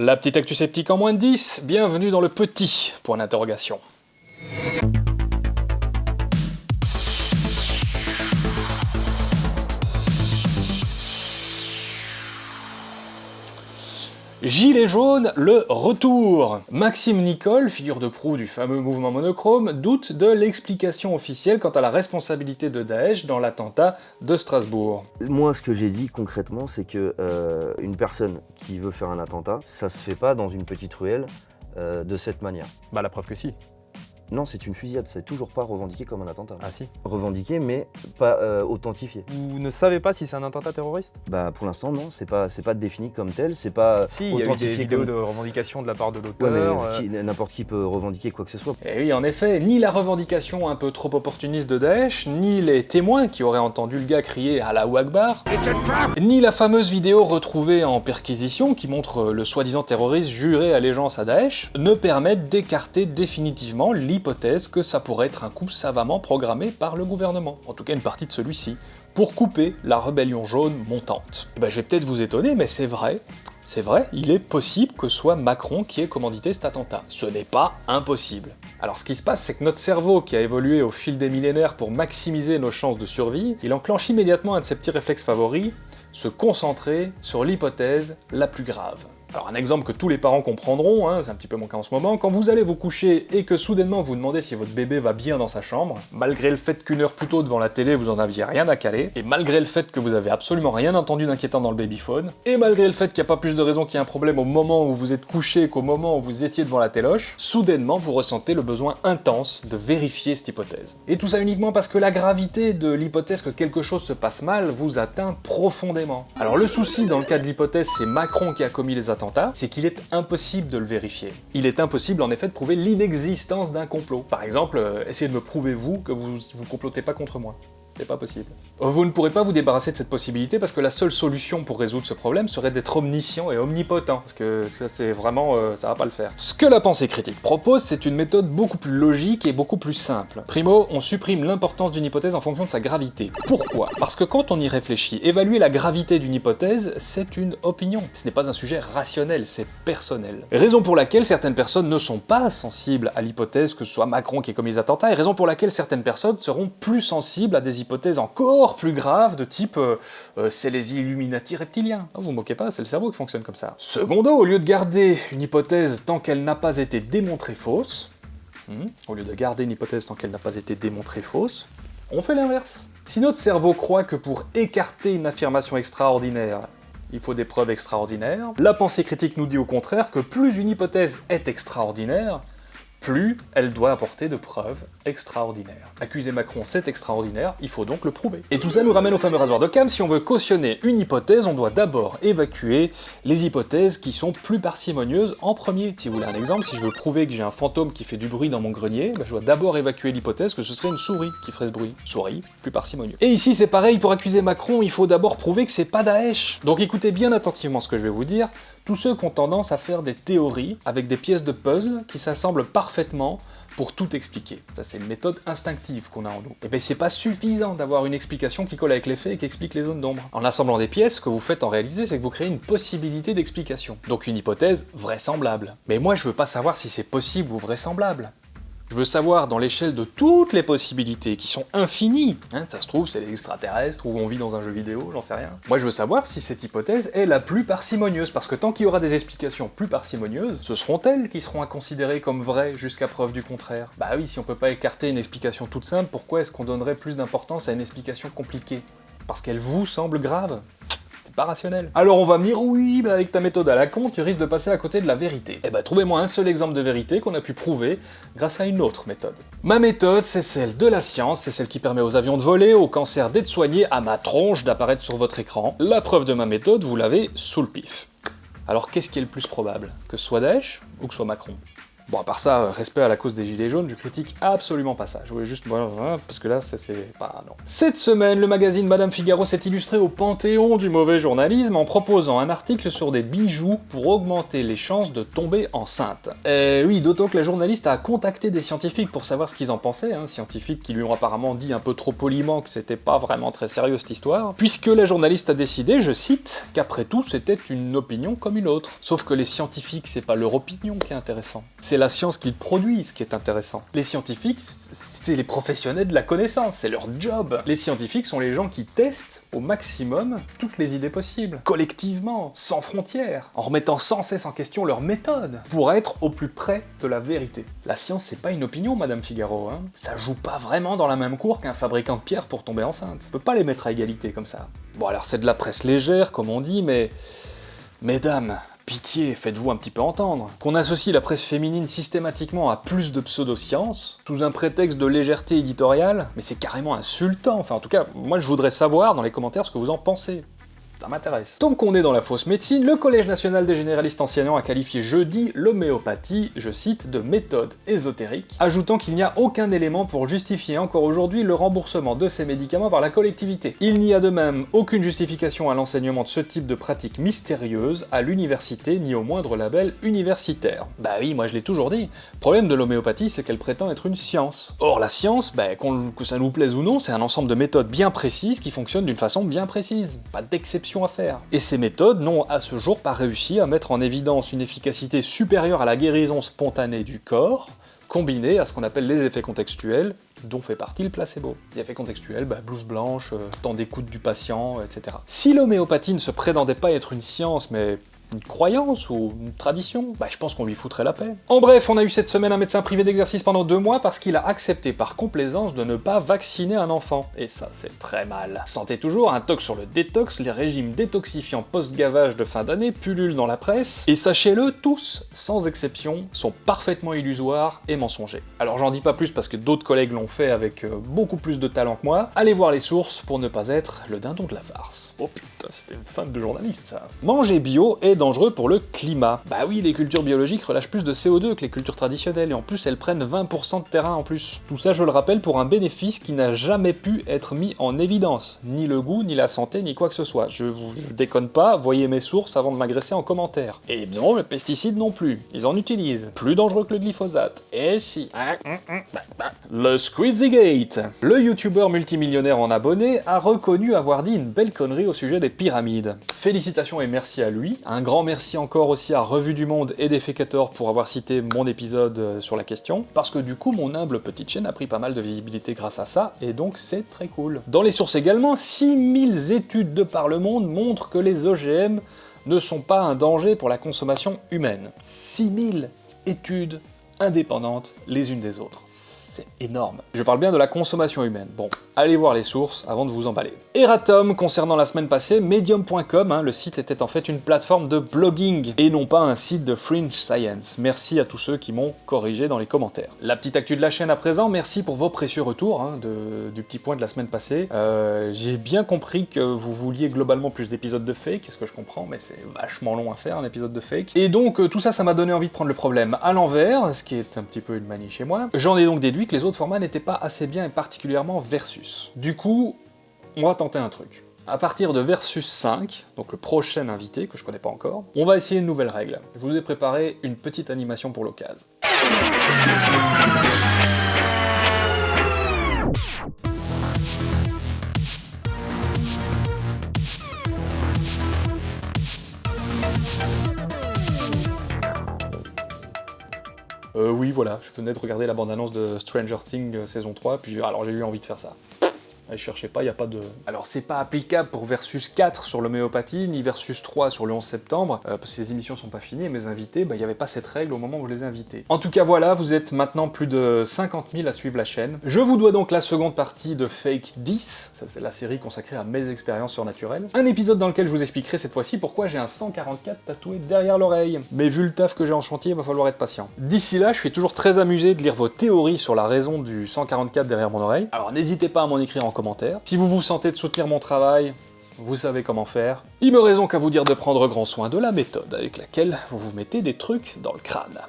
La petite actu sceptique en moins de 10, bienvenue dans le petit point d'interrogation. Gilets jaunes, le retour Maxime Nicole, figure de proue du fameux mouvement monochrome, doute de l'explication officielle quant à la responsabilité de Daesh dans l'attentat de Strasbourg. Moi, ce que j'ai dit concrètement, c'est que euh, une personne qui veut faire un attentat, ça se fait pas dans une petite ruelle euh, de cette manière. Bah la preuve que si. Non, c'est une fusillade, c'est toujours pas revendiqué comme un attentat. Ah si. Revendiqué, mais pas euh, authentifié. Vous ne savez pas si c'est un attentat terroriste? Bah pour l'instant non, c'est pas c'est pas défini comme tel, c'est pas Si, il y a eu des authentifié vidéos comme- de revendication de la part de Ouais, l'auteur. mais euh, n'importe qui peut revendiquer quoi que ce soit. Et oui, en effet, ni la revendication un peu trop opportuniste de Daesh, ni les témoins qui auraient entendu le gars crier à la Akbar, ni la fameuse vidéo retrouvée en perquisition qui montre le soi-disant terroriste juré allégeance à Daesh, ne permettent d'écarter définitivement que ça pourrait être un coup savamment programmé par le gouvernement, en tout cas une partie de celui-ci, pour couper la rébellion jaune montante. Et ben je vais peut-être vous étonner, mais c'est vrai, c'est vrai, il est possible que ce soit Macron qui ait commandité cet attentat. Ce n'est pas impossible. Alors ce qui se passe, c'est que notre cerveau, qui a évolué au fil des millénaires pour maximiser nos chances de survie, il enclenche immédiatement un de ses petits réflexes favoris, se concentrer sur l'hypothèse la plus grave. Alors un exemple que tous les parents comprendront, hein, c'est un petit peu mon cas en ce moment, quand vous allez vous coucher et que soudainement vous demandez si votre bébé va bien dans sa chambre, malgré le fait qu'une heure plus tôt devant la télé vous en aviez rien à caler, et malgré le fait que vous avez absolument rien entendu d'inquiétant dans le babyphone, et malgré le fait qu'il n'y a pas plus de raison qu'il y ait un problème au moment où vous êtes couché qu'au moment où vous étiez devant la téloche, soudainement vous ressentez le besoin intense de vérifier cette hypothèse. Et tout ça uniquement parce que la gravité de l'hypothèse que quelque chose se passe mal vous atteint profondément. Alors le souci dans le cas de l'hypothèse c'est Macron qui a commis les c'est qu'il est impossible de le vérifier. Il est impossible en effet de prouver l'inexistence d'un complot. Par exemple, euh, essayez de me prouver vous que vous vous complotez pas contre moi. C'est pas possible. Vous ne pourrez pas vous débarrasser de cette possibilité parce que la seule solution pour résoudre ce problème serait d'être omniscient et omnipotent, parce que ça c'est vraiment... euh, ça va pas le faire. Ce que la pensée critique propose, c'est une méthode beaucoup plus logique et beaucoup plus simple. Primo, on supprime l'importance d'une hypothèse en fonction de sa gravité. Pourquoi? Parce que quand on y réfléchit, évaluer la gravité d'une hypothèse, c'est une opinion. Ce n'est pas un sujet rationnel, c'est personnel. Raison pour laquelle certaines personnes ne sont pas sensibles à l'hypothèse que ce soit Macron qui ait commis les attentats, et raison pour laquelle certaines personnes seront plus sensibles à des hypothèses encore plus graves de type euh, euh, c'est les Illuminati reptiliens. Vous vous moquez pas, c'est le cerveau qui fonctionne comme ça. Secondo, au lieu de garder une hypothèse tant qu'elle n'a pas été démontrée fausse, hmm, au lieu de garder une hypothèse tant qu'elle n'a pas été démontrée fausse, on fait l'inverse. Si notre cerveau croit que pour écarter une affirmation extraordinaire, il faut des preuves extraordinaires, la pensée critique nous dit au contraire que plus une hypothèse est extraordinaire, plus elle doit apporter de preuves extraordinaires. Accuser Macron, c'est extraordinaire, il faut donc le prouver. Et tout ça nous ramène au fameux rasoir de Cam, si on veut cautionner une hypothèse, on doit d'abord évacuer les hypothèses qui sont plus parcimonieuses en premier. Si vous voulez un exemple, si je veux prouver que j'ai un fantôme qui fait du bruit dans mon grenier, bah, je dois d'abord évacuer l'hypothèse que ce serait une souris qui ferait ce bruit. Souris, plus parcimonieux. Et ici c'est pareil, pour accuser Macron, il faut d'abord prouver que c'est pas Daesh. Donc écoutez bien attentivement ce que je vais vous dire, tous ceux qui ont tendance à faire des théories avec des pièces de puzzle qui s'assemblent parfaitement pour tout expliquer. Ça, c'est une méthode instinctive qu'on a en nous. Et bien, c'est pas suffisant d'avoir une explication qui colle avec les faits et qui explique les zones d'ombre. En assemblant des pièces, ce que vous faites en réalité, c'est que vous créez une possibilité d'explication. Donc une hypothèse vraisemblable. Mais moi, je veux pas savoir si c'est possible ou vraisemblable. Je veux savoir dans l'échelle de toutes les possibilités, qui sont infinies, hein, ça se trouve c'est les extraterrestres, ou on vit dans un jeu vidéo, j'en sais rien. Moi je veux savoir si cette hypothèse est la plus parcimonieuse, parce que tant qu'il y aura des explications plus parcimonieuses, ce seront elles qui seront à considérer comme vraies jusqu'à preuve du contraire. Bah oui, si on peut pas écarter une explication toute simple, pourquoi est-ce qu'on donnerait plus d'importance à une explication compliquée? Parce qu'elle vous semble grave? Alors on va me dire, oui, avec ta méthode à la con, tu risques de passer à côté de la vérité. Eh bah trouvez-moi un seul exemple de vérité qu'on a pu prouver grâce à une autre méthode. Ma méthode, c'est celle de la science, c'est celle qui permet aux avions de voler, au cancer d'être soigné, à ma tronche d'apparaître sur votre écran. La preuve de ma méthode, vous l'avez sous le pif. Alors qu'est-ce qui est le plus probable? Que ce soit Daesh ou que ce soit Macron? Bon, à part ça, respect à la cause des gilets jaunes, je critique absolument pas ça. Je voulais juste... parce que là, c'est pas... non. Cette semaine, le magazine Madame Figaro s'est illustré au panthéon du mauvais journalisme en proposant un article sur des bijoux pour augmenter les chances de tomber enceinte. Et oui, d'autant que la journaliste a contacté des scientifiques pour savoir ce qu'ils en pensaient, hein, scientifiques qui lui ont apparemment dit un peu trop poliment que c'était pas vraiment très sérieux cette histoire, puisque la journaliste a décidé, je cite, qu'après tout c'était une opinion comme une autre. Sauf que les scientifiques, c'est pas leur opinion qui est intéressant, la science qu'ils produisent qui est intéressant. Les scientifiques, c'est les professionnels de la connaissance, c'est leur job. Les scientifiques sont les gens qui testent au maximum toutes les idées possibles, collectivement, sans frontières, en remettant sans cesse en question leur méthode, pour être au plus près de la vérité. La science, c'est pas une opinion, Madame Figaro, hein. Ça joue pas vraiment dans la même cour qu'un fabricant de pierres pour tomber enceinte. On peut pas les mettre à égalité comme ça. Bon alors c'est de la presse légère, comme on dit, mais... Mesdames, Pitié, faites-vous un petit peu entendre. Qu'on associe la presse féminine systématiquement à plus de pseudosciences, sous un prétexte de légèreté éditoriale, mais c'est carrément insultant. Enfin, en tout cas, moi je voudrais savoir dans les commentaires ce que vous en pensez. Ça m'intéresse. Tant qu'on est dans la fausse médecine, le Collège national des généralistes enseignants a qualifié jeudi l'homéopathie, je cite, de méthode ésotérique, ajoutant qu'il n'y a aucun élément pour justifier encore aujourd'hui le remboursement de ces médicaments par la collectivité. Il n'y a de même aucune justification à l'enseignement de ce type de pratique mystérieuse à l'université ni au moindre label universitaire. Bah oui, moi je l'ai toujours dit. Le problème de l'homéopathie, c'est qu'elle prétend être une science. Or la science, bah, que ça nous plaise ou non, c'est un ensemble de méthodes bien précises qui fonctionnent d'une façon bien précise. Pas d'exception à faire. Et ces méthodes n'ont à ce jour pas réussi à mettre en évidence une efficacité supérieure à la guérison spontanée du corps, combinée à ce qu'on appelle les effets contextuels, dont fait partie le placebo. Les effets contextuels, bah, blouse blanche, euh, temps d'écoute du patient, etc. Si l'homéopathie ne se prétendait pas être une science, mais une croyance ou une tradition, bah je pense qu'on lui foutrait la paix. En bref, on a eu cette semaine un médecin privé d'exercice pendant deux mois parce qu'il a accepté par complaisance de ne pas vacciner un enfant. Et ça, c'est très mal. Santé toujours, un tox sur le détox, les régimes détoxifiants post-gavage de fin d'année pullulent dans la presse, et sachez-le, tous, sans exception, sont parfaitement illusoires et mensongers. Alors j'en dis pas plus parce que d'autres collègues l'ont fait avec euh, beaucoup plus de talent que moi, allez voir les sources pour ne pas être le dindon de la farce. Oh putain, c'était une fan de journaliste ça. Manger bio est dangereux pour le climat. Bah oui, les cultures biologiques relâchent plus de CO2 que les cultures traditionnelles, et en plus elles prennent 20% de terrain en plus. Tout ça, je le rappelle, pour un bénéfice qui n'a jamais pu être mis en évidence. Ni le goût, ni la santé, ni quoi que ce soit. Je vous déconne pas, voyez mes sources avant de m'agresser en commentaire. Et non, les pesticides non plus. Ils en utilisent. Plus dangereux que le glyphosate. Et si. Le Squidzy Gate. Le youtubeur multimillionnaire en abonnés a reconnu avoir dit une belle connerie au sujet des pyramides. Félicitations et merci à lui. Grand merci encore aussi à Revue du Monde et Defecator pour avoir cité mon épisode euh, sur la question, parce que du coup mon humble petite chaîne a pris pas mal de visibilité grâce à ça, et donc c'est très cool. Dans les sources également, 6000 études de par le monde montrent que les OGM ne sont pas un danger pour la consommation humaine. 6000 études indépendantes les unes des autres énorme. Je parle bien de la consommation humaine. Bon, allez voir les sources avant de vous emballer. Eratom, concernant la semaine passée, Medium.com, hein, le site était en fait une plateforme de blogging, et non pas un site de fringe science. Merci à tous ceux qui m'ont corrigé dans les commentaires. La petite actu de la chaîne à présent, merci pour vos précieux retours hein, du petit point de la semaine passée. Euh, j'ai bien compris que vous vouliez globalement plus d'épisodes de fake, ce que je comprends, mais c'est vachement long à faire un épisode de fake. Et donc euh, tout ça, ça m'a donné envie de prendre le problème à l'envers, ce qui est un petit peu une manie chez moi. J'en ai donc déduit les autres formats n'étaient pas assez bien et particulièrement versus. Du coup, on va tenter un truc. À partir de Versus 5, donc le prochain invité, que je connais pas encore, on va essayer une nouvelle règle. Je vous ai préparé une petite animation pour l'occasion. Oui, voilà, je venais de regarder la bande-annonce de Stranger Things euh, saison 3, puis alors j'ai eu envie de faire ça. Ne cherchez pas, il n'y a pas de... Alors c'est pas applicable pour Versus 4 sur l'homéopathie, ni Versus 3 sur le 11 septembre, euh, parce que ces émissions sont pas finies, et mes invités, bah, il n'y avait pas cette règle au moment où je les ai. En tout cas voilà, vous êtes maintenant plus de 50 000 à suivre la chaîne. Je vous dois donc la seconde partie de Fake 10, ça c'est la série consacrée à mes expériences surnaturelles. Un épisode dans lequel je vous expliquerai cette fois-ci pourquoi j'ai un 144 tatoué derrière l'oreille. Mais vu le taf que j'ai en chantier, il va falloir être patient. D'ici là, je suis toujours très amusé de lire vos théories sur la raison du 144 derrière mon oreille, alors n'hésitez pas à m'en écrire en Si vous vous sentez de soutenir mon travail, vous savez comment faire. Il me raison qu'à vous dire de prendre grand soin de la méthode avec laquelle vous vous mettez des trucs dans le crâne.